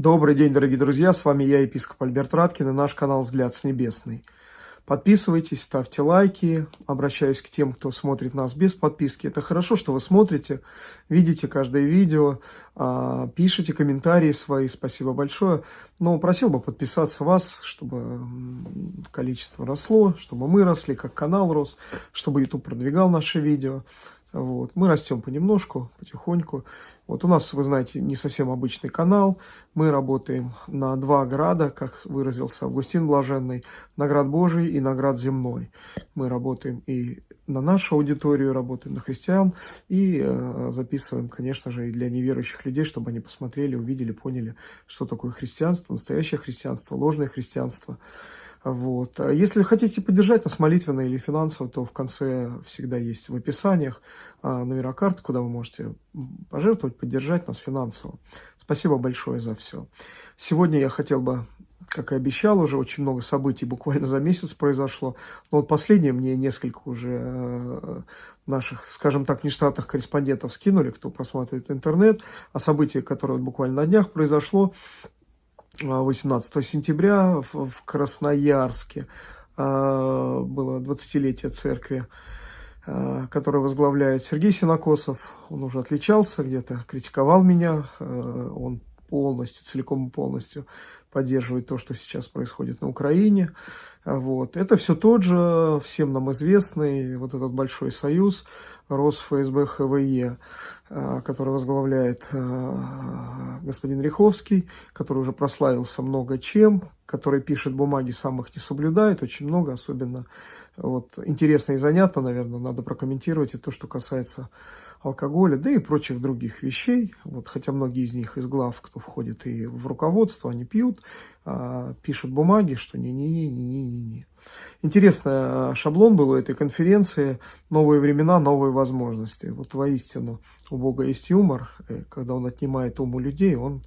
Добрый день, дорогие друзья, с вами я, епископ Альберт Раткин и наш канал «Взгляд с небесный». Подписывайтесь, ставьте лайки, обращаюсь к тем, кто смотрит нас без подписки. Это хорошо, что вы смотрите, видите каждое видео, а, пишите комментарии свои, спасибо большое. Но просил бы подписаться вас, чтобы количество росло, чтобы мы росли, как канал рос, чтобы YouTube продвигал наши видео. Вот. Мы растем понемножку, потихоньку. Вот у нас, вы знаете, не совсем обычный канал. Мы работаем на два града, как выразился Августин Блаженный, наград Божий и наград земной. Мы работаем и на нашу аудиторию, работаем на христиан, и э, записываем, конечно же, и для неверующих людей, чтобы они посмотрели, увидели, поняли, что такое христианство, настоящее христианство, ложное христианство. Вот. А если хотите поддержать нас молитвенно или финансово, то в конце всегда есть в описаниях а, номера карт, куда вы можете пожертвовать, поддержать нас финансово. Спасибо большое за все. Сегодня я хотел бы, как и обещал, уже очень много событий буквально за месяц произошло. Но вот последнее мне несколько уже э, наших, скажем так, нештатных корреспондентов скинули, кто просматривает интернет, о событии, которое буквально на днях произошло. 18 сентября в Красноярске а, было 20-летие церкви, а, которую возглавляет Сергей Синокосов. Он уже отличался где-то, критиковал меня. А, он полностью, целиком и полностью поддерживает то, что сейчас происходит на Украине. Вот. Это все тот же, всем нам известный, вот этот большой союз, РосФСБ ХВЕ, а, который возглавляет а, господин Риховский, который уже прославился много чем, который пишет бумаги, сам их не соблюдает, очень много, особенно вот, интересно и занятно, наверное, надо прокомментировать и то, что касается алкоголя, да и прочих других вещей. Вот, хотя многие из них из глав, кто входит и в руководство, они пьют, а, пишут бумаги, что не-не-не-не-не-не. Интересный шаблон был у этой конференции «Новые времена, новые возможности». Вот воистину у Бога есть юмор, когда Он отнимает ум у людей, Он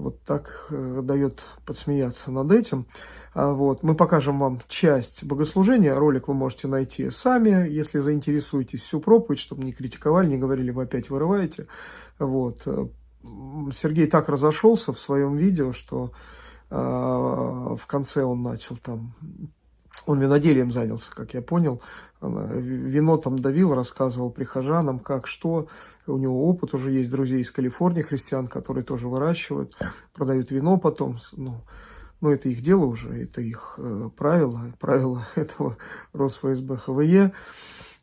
вот так э, дает подсмеяться над этим. А, вот. Мы покажем вам часть богослужения. Ролик вы можете найти сами, если заинтересуетесь всю проповедь, чтобы не критиковали, не говорили, вы опять вырываете. Вот. Сергей так разошелся в своем видео, что э, в конце он начал там он виноделием занялся, как я понял. Вино там давил, рассказывал прихожанам, как, что. У него опыт уже есть, друзей из Калифорнии, христиан, которые тоже выращивают, продают вино потом. Ну, ну это их дело уже, это их э, правило, правило этого РосФСБ ХВЕ.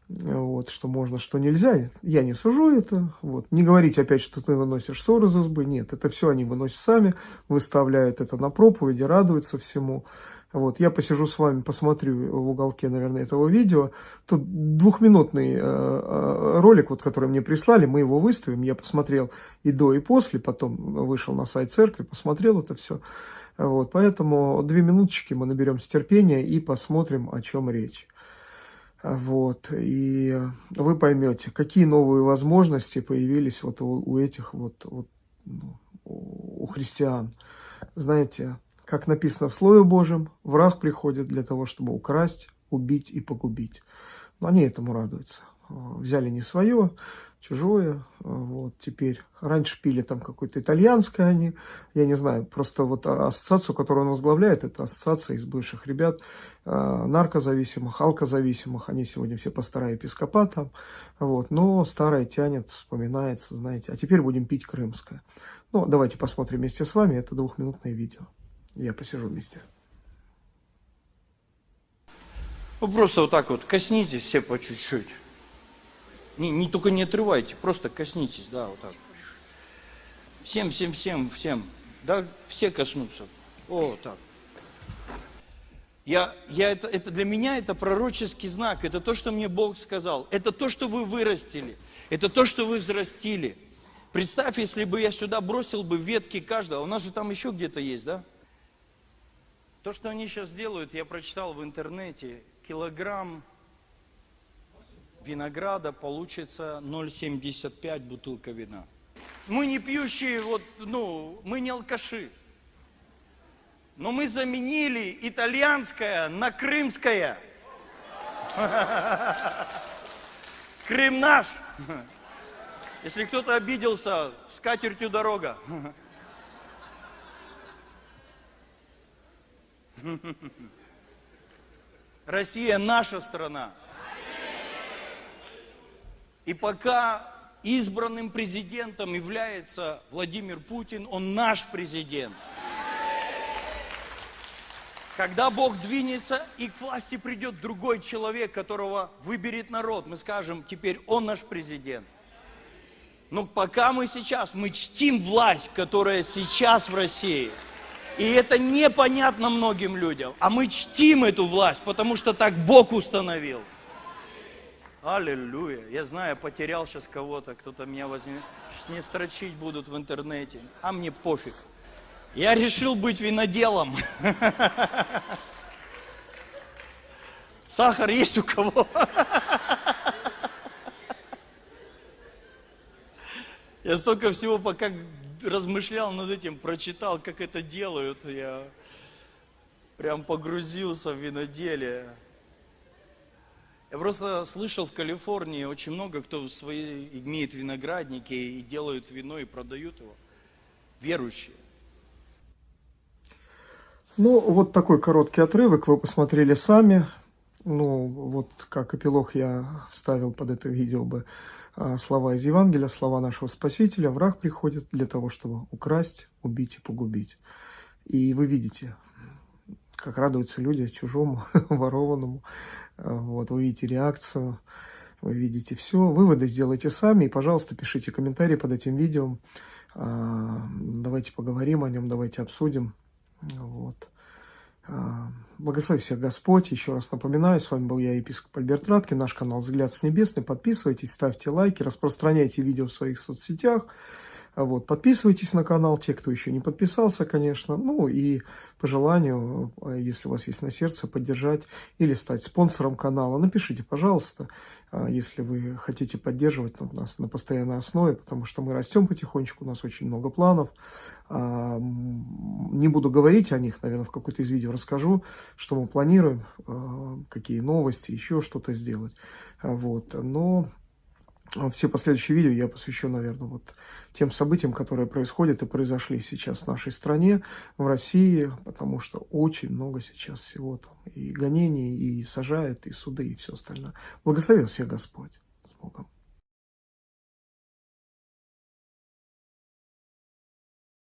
Вот, что можно, что нельзя. Я не сужу это. Вот. Не говорить опять, что ты выносишь ссор из избы. Нет, это все они выносят сами, выставляют это на проповеди, радуются всему. Вот, я посижу с вами, посмотрю в уголке, наверное, этого видео. Тут двухминутный э, э, ролик, вот, который мне прислали, мы его выставим. Я посмотрел и до, и после, потом вышел на сайт церкви, посмотрел это все. Вот, поэтому две минуточки мы наберемся терпения и посмотрим, о чем речь. Вот, и вы поймете, какие новые возможности появились вот у, у этих вот, вот ну, у христиан. Знаете, как написано в Слове Божьем, враг приходит для того, чтобы украсть, убить и погубить. Но они этому радуются. Взяли не свое, чужое. Вот теперь. Раньше пили там какое-то итальянское они. Я не знаю, просто вот ассоциацию, которую он возглавляет, это ассоциация из бывших ребят, э, наркозависимых, алкозависимых. Они сегодня все пастора епископата. Вот. Но старое тянет, вспоминается, знаете. А теперь будем пить крымское. Ну, давайте посмотрим вместе с вами это двухминутное видео. Я посижу вместе. Ну, просто вот так вот коснитесь все по чуть-чуть. Не, не только не отрывайте, просто коснитесь, да, вот так. Всем, всем, всем, всем. Да, все коснутся. О, так. Я, я это, это для меня это пророческий знак, это то, что мне Бог сказал, это то, что вы вырастили, это то, что вы взрастили. Представь, если бы я сюда бросил бы ветки каждого, у нас же там еще где-то есть, да? То, что они сейчас делают, я прочитал в интернете, килограмм винограда получится 0,75 бутылка вина. Мы не пьющие, вот, ну, мы не алкаши. Но мы заменили итальянское на крымское. Крым наш. Если кто-то обиделся, с катертью дорога. Россия наша страна. И пока избранным президентом является Владимир Путин, он наш президент. Когда Бог двинется и к власти придет другой человек, которого выберет народ, мы скажем, теперь он наш президент. Но пока мы сейчас, мы чтим власть, которая сейчас в России. И это непонятно многим людям. А мы чтим эту власть, потому что так Бог установил. Аллилуйя. Я знаю, я потерял сейчас кого-то, кто-то меня возьмет. Сейчас мне строчить будут в интернете. А мне пофиг. Я решил быть виноделом. Сахар есть у кого? Я столько всего пока размышлял над этим, прочитал, как это делают. Я прям погрузился в виноделие. Я просто слышал в Калифорнии очень много, кто свои имеет виноградники и делают вино и продают его. Верующие. Ну, вот такой короткий отрывок вы посмотрели сами. Ну, вот как эпилог я вставил под это видео бы слова из Евангелия, слова нашего Спасителя. Враг приходит для того, чтобы украсть, убить и погубить. И вы видите, как радуются люди чужому, ворованному. Вот, вы видите реакцию, вы видите все. Выводы сделайте сами. И, пожалуйста, пишите комментарии под этим видео. А, давайте поговорим о нем, давайте обсудим. Вот. А, благослови всех Господь. Еще раз напоминаю, с вами был я, епископ Альберт Радкин, наш канал «Взгляд с небесный». Подписывайтесь, ставьте лайки, распространяйте видео в своих соцсетях. Вот, подписывайтесь на канал, те, кто еще не подписался, конечно. Ну и по желанию, э, если у вас есть на сердце, поддержать или стать спонсором канала. Напишите, пожалуйста, если вы хотите поддерживать нас на постоянной основе, потому что мы растем потихонечку, у нас очень много планов. Не буду говорить о них, наверное, в какой-то из видео расскажу, что мы планируем, э, какие новости, еще что-то сделать. Вот, но а все последующие видео я посвящу, наверное, вот тем событиям, которые происходят и произошли сейчас в нашей стране, в России, потому что очень много сейчас всего там. И гонений, и сажают, и суды, и все остальное. Благословил всех Господь. С Богом.